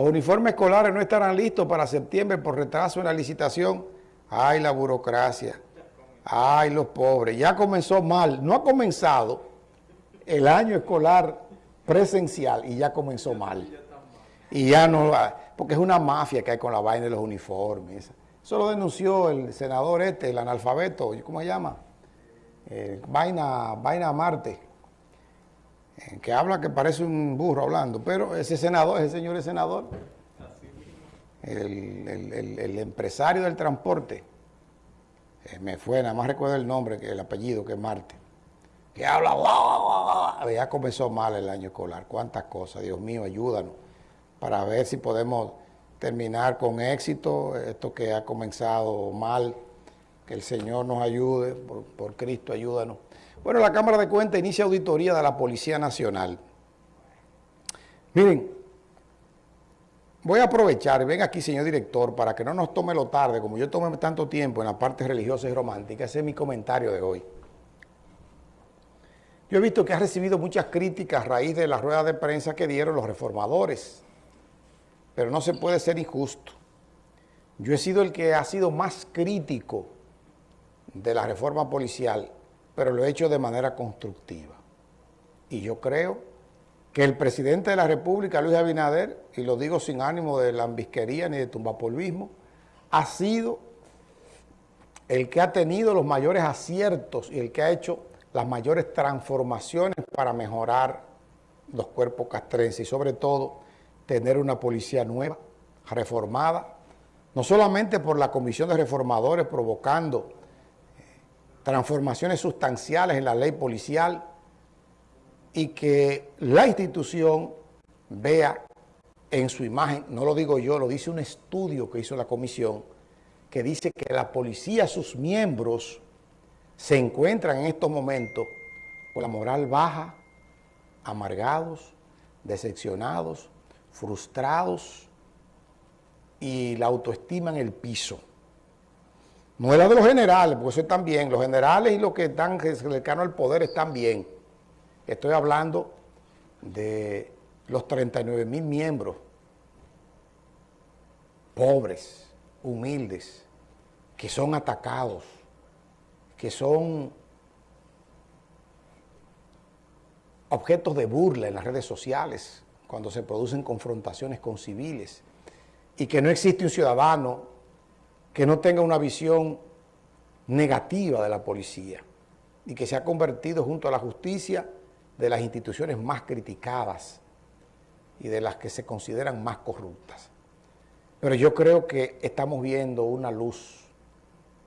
Los uniformes escolares no estarán listos para septiembre por retraso en la licitación. Ay, la burocracia. Ay, los pobres. Ya comenzó mal. No ha comenzado el año escolar presencial y ya comenzó mal. Y ya no, porque es una mafia que hay con la vaina de los uniformes. Eso lo denunció el senador este, el analfabeto, ¿cómo se llama? Eh, vaina, vaina Marte que habla que parece un burro hablando, pero ese senador, ese señor es senador, el, empresario del transporte, eh, me fue, nada más recuerdo el nombre, el apellido, que es Marte, que habla, ya comenzó mal el año escolar, cuántas cosas, Dios mío, ayúdanos, para ver si podemos terminar con éxito esto que ha comenzado mal, que el Señor nos ayude, por Cristo ayúdanos. Bueno, la Cámara de Cuentas inicia auditoría de la Policía Nacional. Miren, voy a aprovechar, ven aquí señor director, para que no nos tome lo tarde, como yo tomé tanto tiempo en la parte religiosa y romántica, ese es mi comentario de hoy. Yo he visto que ha recibido muchas críticas a raíz de la rueda de prensa que dieron los reformadores, pero no se puede ser injusto. Yo he sido el que ha sido más crítico de la reforma policial pero lo he hecho de manera constructiva. Y yo creo que el presidente de la República, Luis Abinader, y lo digo sin ánimo de lambisquería ni de tumbapolvismo, ha sido el que ha tenido los mayores aciertos y el que ha hecho las mayores transformaciones para mejorar los cuerpos castrenses y sobre todo tener una policía nueva, reformada, no solamente por la Comisión de Reformadores provocando transformaciones sustanciales en la ley policial y que la institución vea en su imagen, no lo digo yo, lo dice un estudio que hizo la comisión, que dice que la policía, sus miembros, se encuentran en estos momentos con la moral baja, amargados, decepcionados, frustrados y la autoestima en el piso. No es de los generales, porque eso están bien. Los generales y los que están cercanos al poder están bien. Estoy hablando de los 39 mil miembros, pobres, humildes, que son atacados, que son objetos de burla en las redes sociales, cuando se producen confrontaciones con civiles, y que no existe un ciudadano que no tenga una visión negativa de la policía y que se ha convertido junto a la justicia de las instituciones más criticadas y de las que se consideran más corruptas. Pero yo creo que estamos viendo una luz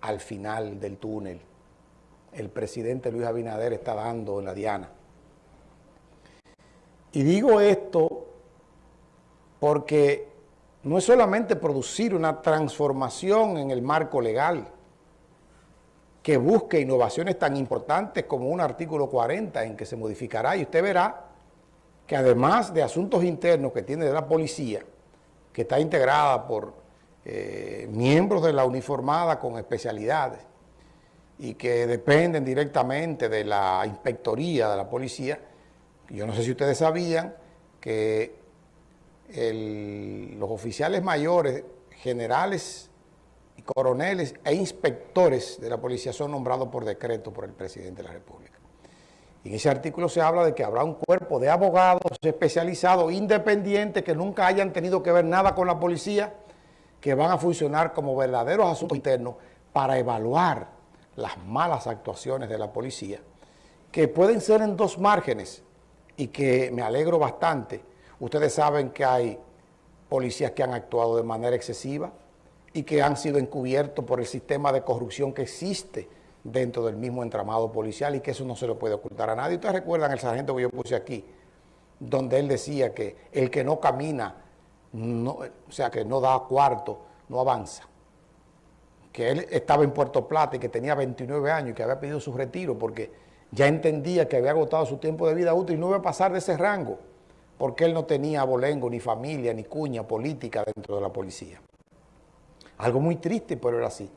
al final del túnel. El presidente Luis Abinader está dando en la diana. Y digo esto porque no es solamente producir una transformación en el marco legal que busque innovaciones tan importantes como un artículo 40 en que se modificará. Y usted verá que además de asuntos internos que tiene la policía, que está integrada por eh, miembros de la uniformada con especialidades y que dependen directamente de la inspectoría de la policía, yo no sé si ustedes sabían que los oficiales mayores, generales coroneles e inspectores de la policía son nombrados por decreto por el presidente de la República. Y en ese artículo se habla de que habrá un cuerpo de abogados especializados, independientes, que nunca hayan tenido que ver nada con la policía, que van a funcionar como verdaderos asuntos internos para evaluar las malas actuaciones de la policía, que pueden ser en dos márgenes y que me alegro bastante, Ustedes saben que hay policías que han actuado de manera excesiva y que han sido encubiertos por el sistema de corrupción que existe dentro del mismo entramado policial y que eso no se lo puede ocultar a nadie. Ustedes recuerdan el sargento que yo puse aquí, donde él decía que el que no camina, o sea, que no da cuarto, no avanza. Que él estaba en Puerto Plata y que tenía 29 años y que había pedido su retiro porque ya entendía que había agotado su tiempo de vida útil y no iba a pasar de ese rango porque él no tenía abolengo, ni familia, ni cuña política dentro de la policía. Algo muy triste, pero era así.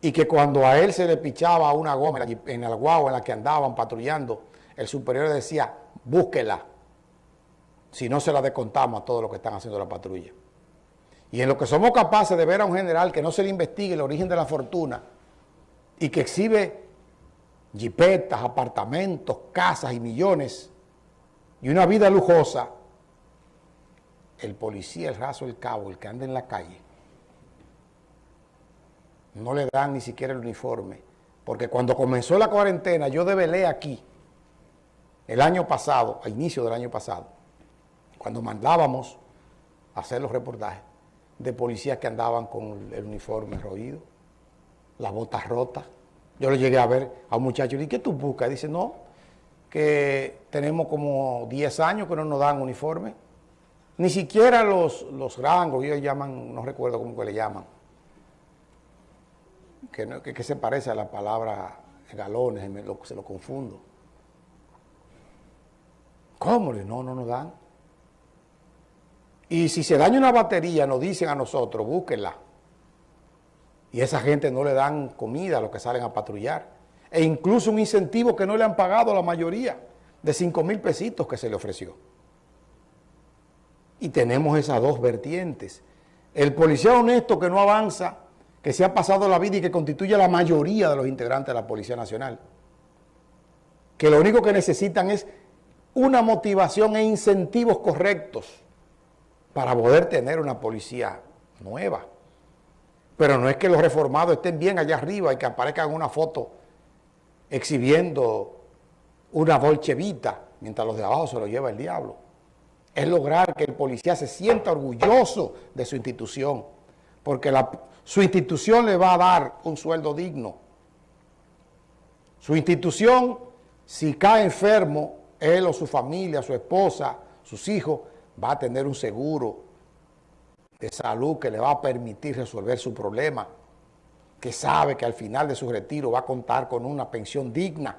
Y que cuando a él se le pichaba una goma en el guagua en la que andaban patrullando, el superior decía, búsquela. si no se la descontamos a todos los que están haciendo la patrulla. Y en lo que somos capaces de ver a un general que no se le investigue el origen de la fortuna y que exhibe jipetas, apartamentos, casas y millones y una vida lujosa, el policía, el raso, el cabo, el que anda en la calle, no le dan ni siquiera el uniforme. Porque cuando comenzó la cuarentena, yo develé aquí, el año pasado, a inicio del año pasado, cuando mandábamos a hacer los reportajes de policías que andaban con el uniforme roído, las botas rotas. Yo le llegué a ver a un muchacho y le dije, ¿qué tú buscas? dice, no, que tenemos como 10 años que no nos dan uniforme. Ni siquiera los, los rangos, ellos llaman, no recuerdo cómo que le llaman, que, que, se parece a la palabra galones, se lo confundo. ¿Cómo? No, no nos dan. Y si se daña una batería, nos dicen a nosotros, búsquenla. Y esa gente no le dan comida a los que salen a patrullar. E incluso un incentivo que no le han pagado a la mayoría, de 5 mil pesitos que se le ofreció. Y tenemos esas dos vertientes. El policía honesto que no avanza, que se ha pasado la vida y que constituye la mayoría de los integrantes de la Policía Nacional. Que lo único que necesitan es una motivación e incentivos correctos para poder tener una policía nueva. Pero no es que los reformados estén bien allá arriba y que aparezcan una foto exhibiendo una bolchevita mientras los de abajo se lo lleva el diablo. Es lograr que el policía se sienta orgulloso de su institución, porque su institución le va a dar un sueldo digno. Su institución, si cae enfermo, él o su familia, su esposa, sus hijos, va a tener un seguro de salud que le va a permitir resolver su problema, que sabe que al final de su retiro va a contar con una pensión digna,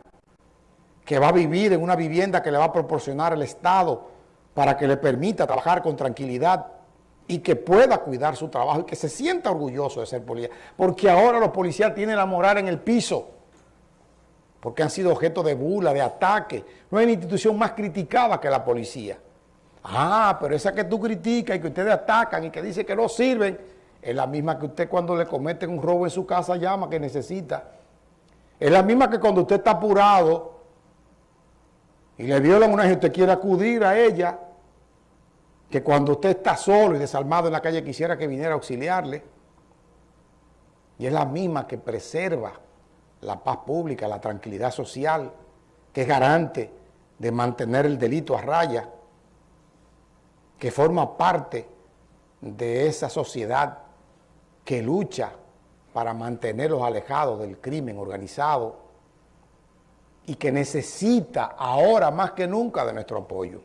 que va a vivir en una vivienda que le va a proporcionar el Estado para que le permita trabajar con tranquilidad y que pueda cuidar su trabajo y que se sienta orgulloso de ser policía. Porque ahora los policías tienen la moral en el piso, porque han sido objeto de bula, de ataque. No hay una institución más criticada que la policía. Ah, pero esa que tú criticas y que ustedes atacan y que dice que no sirven, es la misma que usted cuando le cometen un robo en su casa llama que necesita. Es la misma que cuando usted está apurado y le violan una gente, usted quiere acudir a ella, que cuando usted está solo y desarmado en la calle quisiera que viniera a auxiliarle. Y es la misma que preserva la paz pública, la tranquilidad social, que es garante de mantener el delito a raya que forma parte de esa sociedad que lucha para mantenerlos alejados del crimen organizado y que necesita ahora más que nunca de nuestro apoyo.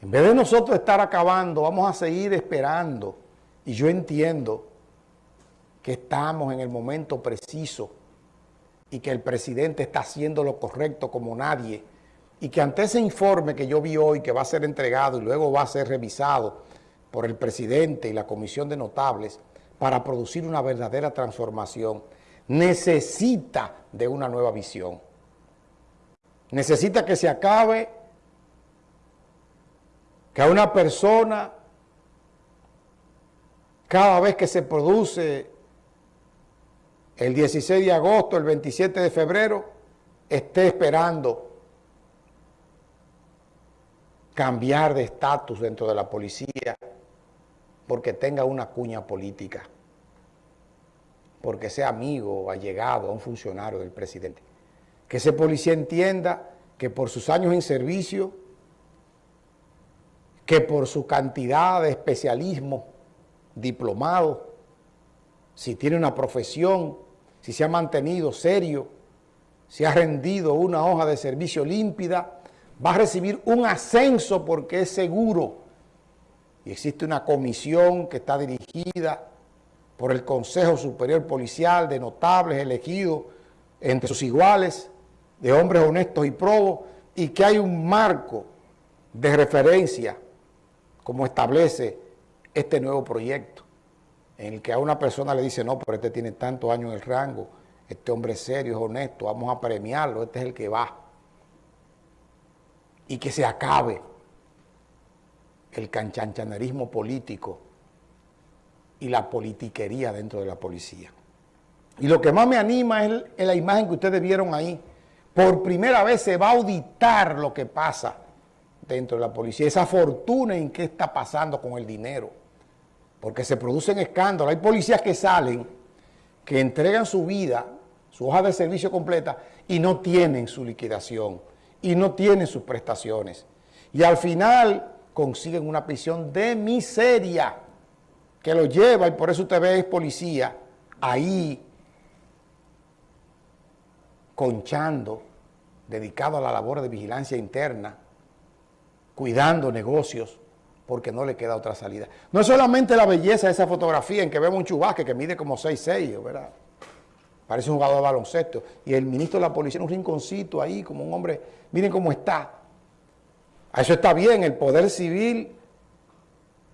En vez de nosotros estar acabando, vamos a seguir esperando. Y yo entiendo que estamos en el momento preciso y que el presidente está haciendo lo correcto como nadie y que ante ese informe que yo vi hoy, que va a ser entregado y luego va a ser revisado por el presidente y la comisión de notables para producir una verdadera transformación, necesita de una nueva visión. Necesita que se acabe que a una persona, cada vez que se produce el 16 de agosto, el 27 de febrero, esté esperando cambiar de estatus dentro de la policía porque tenga una cuña política, porque sea amigo o allegado a un funcionario del presidente. Que ese policía entienda que por sus años en servicio, que por su cantidad de especialismo, diplomado, si tiene una profesión, si se ha mantenido serio, si ha rendido una hoja de servicio límpida, va a recibir un ascenso porque es seguro. Y existe una comisión que está dirigida por el Consejo Superior Policial de notables elegidos entre sus iguales, de hombres honestos y probos, y que hay un marco de referencia como establece este nuevo proyecto, en el que a una persona le dice, no, pero este tiene tantos años en el rango, este hombre es serio, es honesto, vamos a premiarlo, este es el que va y que se acabe el canchanchanerismo político y la politiquería dentro de la policía. Y lo que más me anima es, la imagen que ustedes vieron ahí. Por primera vez se va a auditar lo que pasa dentro de la policía, esa fortuna en qué está pasando con el dinero, porque se producen escándalos. Hay policías que salen, que entregan su vida, su hoja de servicio completa, y no tienen su liquidación, y no tienen sus prestaciones. Y al final consiguen una prisión de miseria, que lo lleva, y por eso usted ve es policía, ahí conchando, dedicado a la labor de vigilancia interna, cuidando negocios, porque no le queda otra salida. No es solamente la belleza de esa fotografía en que vemos un chubasque que mide como 6'6", ¿verdad? Parece un jugador de baloncesto. Y el ministro de la policía en un rinconcito ahí, como un hombre, miren cómo está. A eso está bien, el poder civil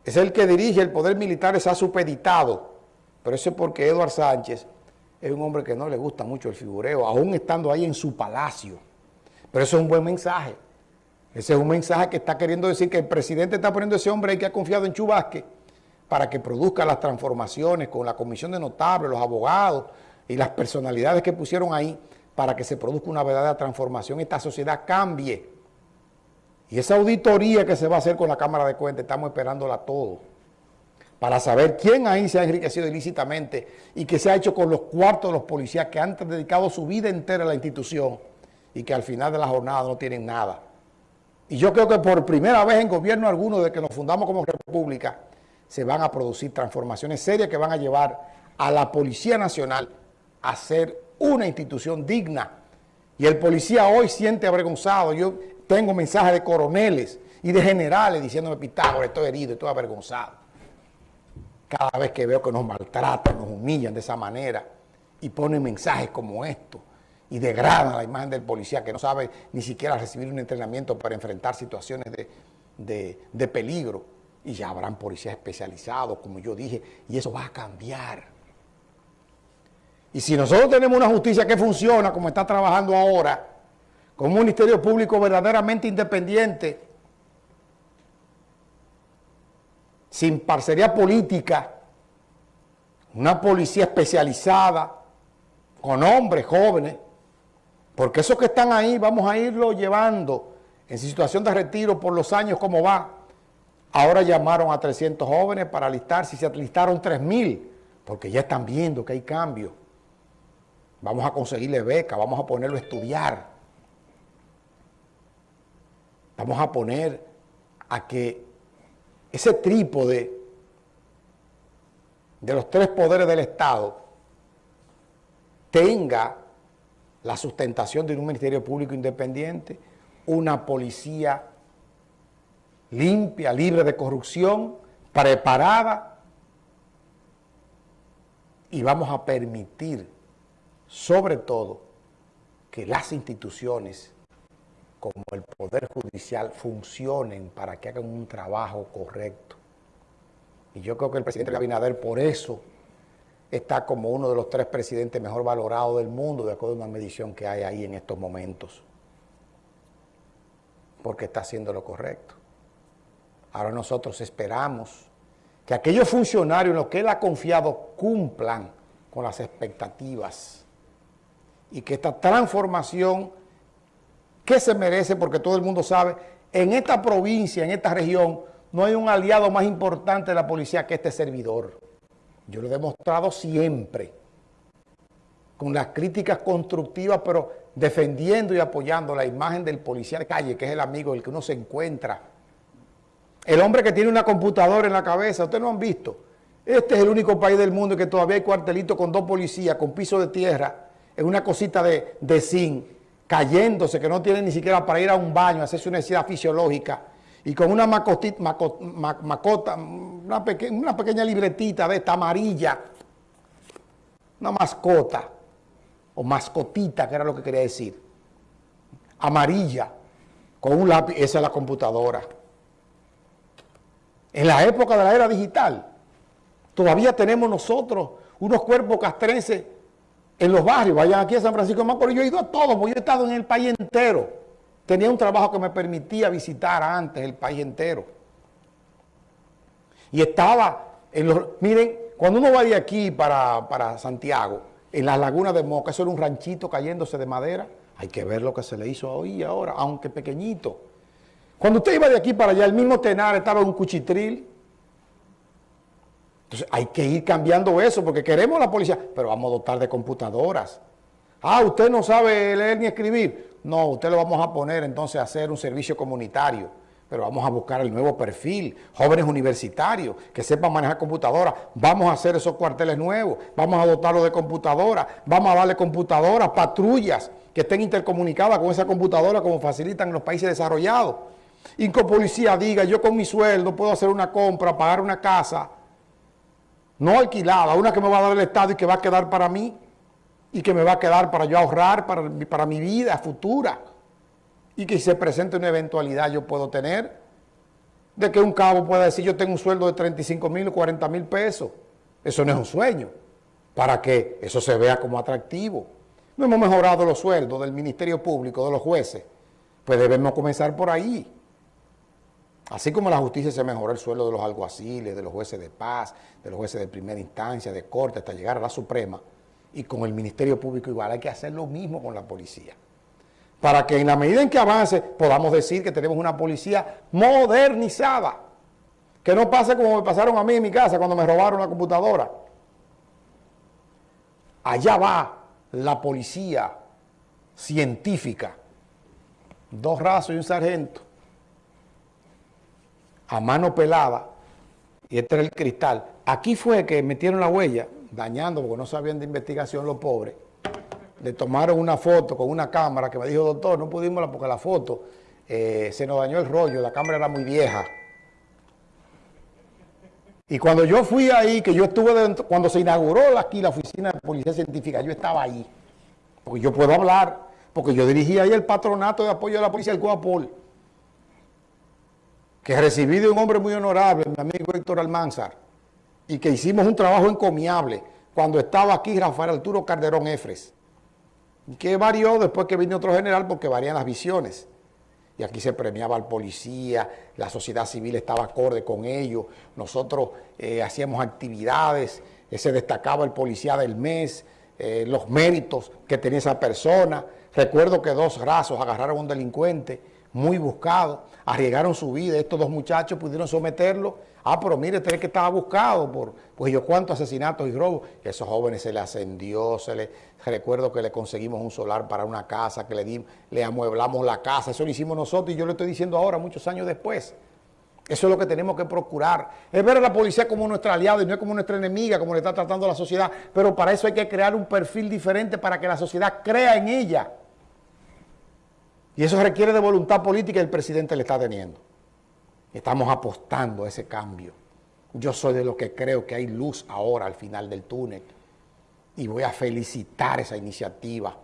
es el que dirige, el poder militar está supeditado. Pero eso es porque Eduard Sánchez es un hombre que no le gusta mucho el figureo, aún estando ahí en su palacio. Pero eso es un buen mensaje. Ese es un mensaje que está queriendo decir que el presidente está poniendo a ese hombre ahí que ha confiado en Chubasque para que produzca las transformaciones con la comisión de notables, los abogados y las personalidades que pusieron ahí para que se produzca una verdadera transformación esta sociedad cambie. Y esa auditoría que se va a hacer con la Cámara de Cuentas, estamos esperándola todo para saber quién ahí se ha enriquecido ilícitamente y qué se ha hecho con los cuartos de los policías que han dedicado su vida entera a la institución y que al final de la jornada no tienen nada. Y yo creo que por primera vez en gobierno alguno, de que nos fundamos como república, se van a producir transformaciones serias que van a llevar a la Policía Nacional a ser una institución digna. Y el policía hoy siente avergonzado. Yo tengo mensajes de coroneles y de generales diciéndome, Pitágoras, estoy herido, estoy avergonzado cada vez que veo que nos maltratan, nos humillan de esa manera y ponen mensajes como estos y degradan la imagen del policía que no sabe ni siquiera recibir un entrenamiento para enfrentar situaciones de, peligro. Y ya habrán policías especializados, como yo dije, y eso va a cambiar. Y si nosotros tenemos una justicia que funciona como está trabajando ahora, con un ministerio público verdaderamente independiente, sin parcería política, una policía especializada, con hombres jóvenes, porque esos que están ahí vamos a irlo llevando en situación de retiro por los años como va. Ahora llamaron a 300 jóvenes para alistarse y se alistaron 3.000, porque ya están viendo que hay cambio. Vamos a conseguirle beca, vamos a ponerlo a estudiar. Vamos a poner a que ese trípode de los tres poderes del Estado tenga la sustentación de un Ministerio Público independiente, una policía limpia, libre de corrupción, preparada, y vamos a permitir, sobre todo, que las instituciones como el Poder Judicial funcionen para que hagan un trabajo correcto. Y yo creo que el presidente Abinader por eso está como uno de los tres presidentes mejor valorados del mundo, de acuerdo a una medición que hay ahí en estos momentos. Porque está haciendo lo correcto. Ahora nosotros esperamos que aquellos funcionarios en los que él ha confiado cumplan con las expectativas y que esta transformación ¿Qué se merece? Porque todo el mundo sabe, en esta provincia, en esta región, no hay un aliado más importante de la policía que este servidor. Yo lo he demostrado siempre, con las críticas constructivas, pero defendiendo y apoyando la imagen del policía de calle, que es el amigo del que uno se encuentra. El hombre que tiene una computadora en la cabeza, ustedes no han visto. Este es el único país del mundo que todavía hay cuartelito con dos policías, con piso de tierra, en una cosita de, de zinc cayéndose, que no tiene ni siquiera para ir a un baño, hacerse una necesidad fisiológica, y con una macotita, macota, una, una pequeña libretita de esta amarilla, una mascota, o mascotita, que era lo que quería decir, amarilla, con un lápiz, esa es la computadora. En la época de la era digital, todavía tenemos nosotros unos cuerpos castrenses en los barrios, vayan aquí a San Francisco de Macorís, yo he ido a todos, porque yo he estado en el país entero. tenía un trabajo que me permitía visitar antes el país entero. Y estaba en los... Miren, cuando uno va de aquí para, para Santiago, en la laguna de Moca, eso era un ranchito cayéndose de madera, hay que ver lo que se le hizo hoy ahora, aunque pequeñito. Cuando usted iba de aquí para allá, el mismo Tenar estaba en un cuchitril. Entonces hay que ir cambiando eso, porque queremos la policía, pero vamos a dotar de computadoras. Ah, usted no sabe leer ni escribir. No, usted lo vamos a poner entonces a hacer un servicio comunitario. Pero vamos a buscar el nuevo perfil, jóvenes universitarios que sepan manejar computadoras. Vamos a hacer esos cuarteles nuevos, vamos a dotarlos de computadoras, vamos a darle computadoras, patrullas que estén intercomunicadas con esa computadora como facilitan los países desarrollados. Y que policía diga, yo con mi sueldo puedo hacer una compra, pagar una casa, no alquilada, una que me va a dar el Estado y que va a quedar para mí, y que me va a quedar para yo ahorrar para, para mi vida futura, y que si se presente una eventualidad yo puedo tener, de que un cabo pueda decir yo tengo un sueldo de 35 mil o 40 mil pesos. Eso no es un sueño, para que eso se vea como atractivo. No hemos mejorado los sueldos del Ministerio Público, de los jueces, pues debemos comenzar por ahí. Así como la justicia se mejoró el sueldo de los alguaciles, de los jueces de paz, de los jueces de primera instancia, de corte, hasta llegar a la Suprema, y con el Ministerio Público igual, hay que hacer lo mismo con la policía. Para que en la medida en que avance, podamos decir que tenemos una policía modernizada. Que no pase como me pasaron a mí en mi casa cuando me robaron la computadora. Allá va la policía científica. Dos rasos y un sargento a mano pelada, y este era el cristal. Aquí fue que metieron la huella, dañando, porque no sabían de investigación los pobres. Le tomaron una foto con una cámara que me dijo, doctor, no pudimos porque la foto eh, se nos dañó el rollo, la cámara era muy vieja. Y cuando yo fui ahí, que yo estuve dentro, cuando se inauguró aquí la oficina de policía científica, yo estaba ahí. Porque yo puedo hablar, porque yo dirigía ahí el patronato de apoyo a la policía del Coapol que recibí de un hombre muy honorable, mi amigo Héctor Almanzar, y que hicimos un trabajo encomiable cuando estaba aquí Rafael Arturo Calderón Efres, que varió después que vino otro general porque varían las visiones. Y aquí se premiaba al policía, la sociedad civil estaba acorde con ello, nosotros eh, hacíamos actividades, eh, se destacaba el policía del mes, eh, los méritos que tenía esa persona. Recuerdo que dos rasos agarraron a un delincuente, muy buscado, arriesgaron su vida, estos dos muchachos pudieron someterlo, ah, pero mire, usted que estaba buscado por, pues yo cuántos asesinatos y robos, esos jóvenes se le ascendió, se le, recuerdo que le conseguimos un solar para una casa, que le, dimos, le amueblamos la casa, eso lo hicimos nosotros y yo lo estoy diciendo ahora, muchos años después. Eso es lo que tenemos que procurar. Es ver a la policía como nuestra aliada y no como nuestra enemiga, como le está tratando la sociedad. Pero para eso hay que crear un perfil diferente para que la sociedad crea en ella. Y eso requiere de voluntad política y el presidente le está teniendo. Estamos apostando a ese cambio. Yo soy de los que creo que hay luz ahora al final del túnel. Y voy a felicitar esa iniciativa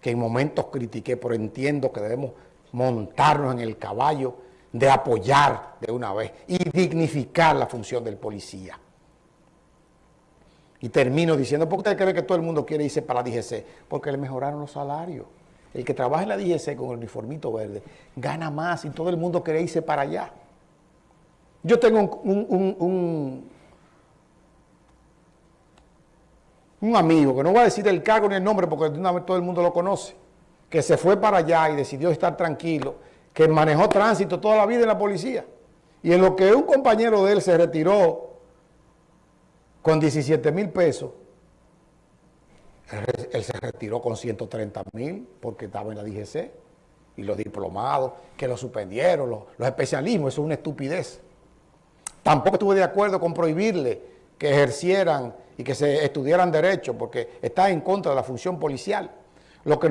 que en momentos critiqué, pero entiendo que debemos montarnos en el caballo de apoyar de una vez y dignificar la función del policía. Y termino diciendo, ¿por qué usted cree que todo el mundo quiere irse para la DGC? Porque le mejoraron los salarios. El que trabaja en la DGC con el uniformito verde gana más y todo el mundo quiere irse para allá. Yo tengo un, un, amigo, que no voy a decir el cargo ni el nombre porque una vez todo el mundo lo conoce, que se fue para allá y decidió estar tranquilo, que manejó tránsito toda la vida en la policía. Y en lo que un compañero de él se retiró con 17 mil pesos, él se retiró con 130 mil porque estaba en la DGC y los diplomados que lo suspendieron, los, especialismos, eso es una estupidez. Tampoco estuve de acuerdo con prohibirle que ejercieran y que se estudiaran derecho porque está en contra de la función policial. Lo que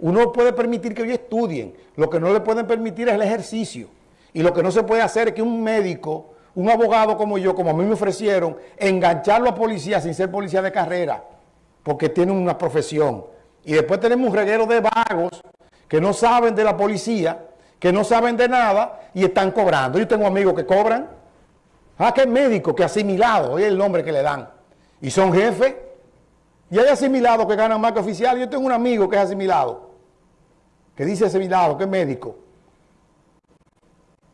uno puede permitir que ellos estudien, lo que no le pueden permitir es el ejercicio. Y lo que no se puede hacer es que un médico, un abogado como yo, como a mí me ofrecieron, engancharlo a policía sin ser policía de carrera porque tienen una profesión. Y después tenemos un reguero de vagos que no saben de la policía, que no saben de nada y están cobrando. Yo tengo amigos que cobran. Ah, que médico, que asimilado, oye el nombre que le dan. Y son jefes. Y hay asimilados que ganan más que oficiales. Yo tengo un amigo que es asimilado. que dice ese milagro, que es médico,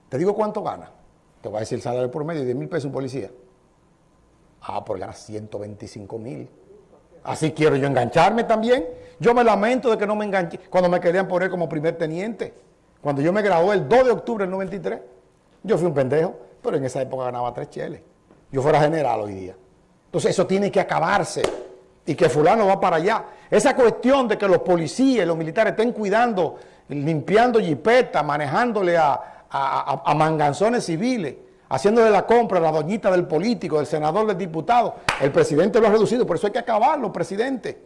te digo cuánto gana. Te voy a decir el salario por medio, 10 mil pesos un policía. Ah, por ganar 125 mil. Así quiero yo engancharme también. Yo me lamento de que no me enganché cuando me querían poner como primer teniente. Cuando yo me gradué el 2 de octubre del 93, yo fui un pendejo, pero en esa época ganaba tres cheles. Yo fuera general hoy día. Entonces eso tiene que acabarse y que fulano va para allá. Esa cuestión de que los policías y los militares estén cuidando, limpiando jipetas, manejándole a, a, manganzones civiles, haciéndole la compra a la doñita del político, del senador, del diputado. El presidente lo ha reducido, por eso hay que acabarlo, presidente.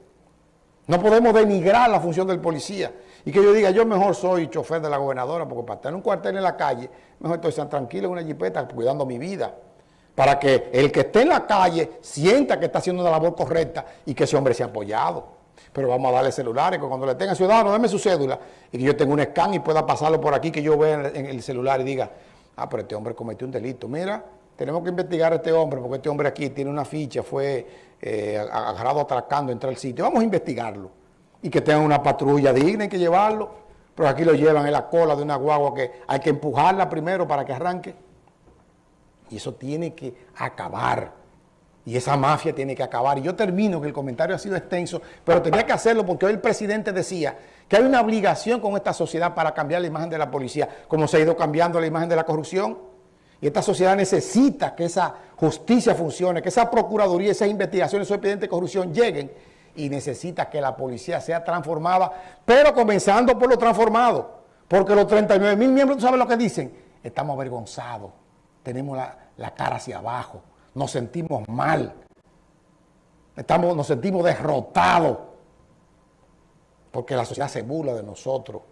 No podemos denigrar la función del policía. Y que yo diga, yo mejor soy chofer de la gobernadora, porque para estar en un cuartel en la calle, mejor estoy tranquilo en una jipeta cuidando mi vida. Para que el que esté en la calle sienta que está haciendo una labor correcta y que ese hombre sea apoyado. Pero vamos a darle celulares, que cuando le tenga ciudadano, dame su cédula y que yo tenga un scan y pueda pasarlo por aquí, que yo vea en el celular y diga, ah, pero este hombre cometió un delito. Mira, tenemos que investigar a este hombre, porque este hombre aquí tiene una ficha, fue eh, agarrado atracando, entra al sitio. Vamos a investigarlo. Y que tenga una patrulla digna, hay que llevarlo. Pero aquí lo llevan en la cola de una guagua que hay que empujarla primero para que arranque. Y eso tiene que acabar. Y esa mafia tiene que acabar. Y yo termino, que el comentario ha sido extenso, pero tenía que hacerlo porque hoy el presidente decía que hay una obligación con esta sociedad para cambiar la imagen de la policía, como se ha ido cambiando la imagen de la corrupción. Y esta sociedad necesita que esa justicia funcione, que esa procuraduría, esas investigaciones, esos expedientes de corrupción lleguen y necesita que la policía sea transformada, pero comenzando por lo transformado. Porque los 39 mil miembros, ¿tú sabes lo que dicen? Estamos avergonzados, tenemos la, la cara hacia abajo, nos sentimos mal, estamos, nos sentimos derrotados, porque la sociedad se burla de nosotros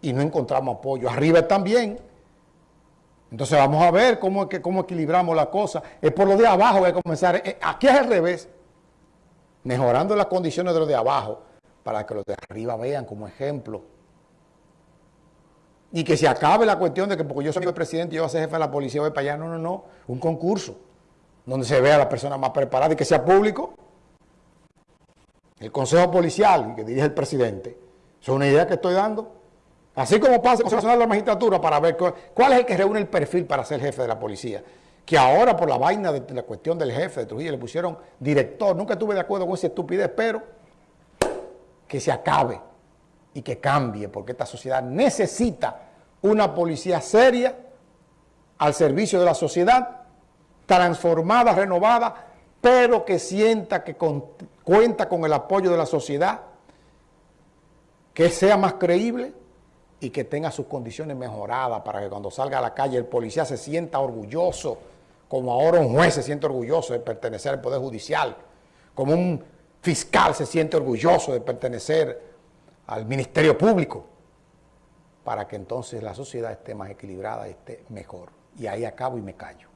y no encontramos apoyo. Arriba bien, entonces vamos a ver cómo, cómo equilibramos la cosa. Es por lo de abajo que hay que comenzar. Eh, aquí es al revés. Mejorando las condiciones de los de abajo para que los de arriba vean como ejemplo. Y que se acabe la cuestión de que porque yo soy el presidente yo voy a ser jefe de la policía, voy para allá. No, no, no. Un concurso donde se vea a la persona más preparada y que sea público. El consejo policial que dirige el presidente. Es una idea que estoy dando. Así como pasa con el Nacional de la Magistratura para ver cuál es el que reúne el perfil para ser jefe de la policía. Que ahora por la vaina de la cuestión del jefe de Trujillo le pusieron director. Nunca estuve de acuerdo con esa estupidez, pero que se acabe y que cambie, porque esta sociedad necesita una policía seria al servicio de la sociedad, transformada, renovada, pero que sienta que cuenta con el apoyo de la sociedad, que sea más creíble y que tenga sus condiciones mejoradas para que cuando salga a la calle el policía se sienta orgulloso, como ahora un juez se siente orgulloso de pertenecer al Poder Judicial, como un fiscal se siente orgulloso de pertenecer al Ministerio Público, para que entonces la sociedad esté más equilibrada esté mejor. Y ahí acabo y me callo.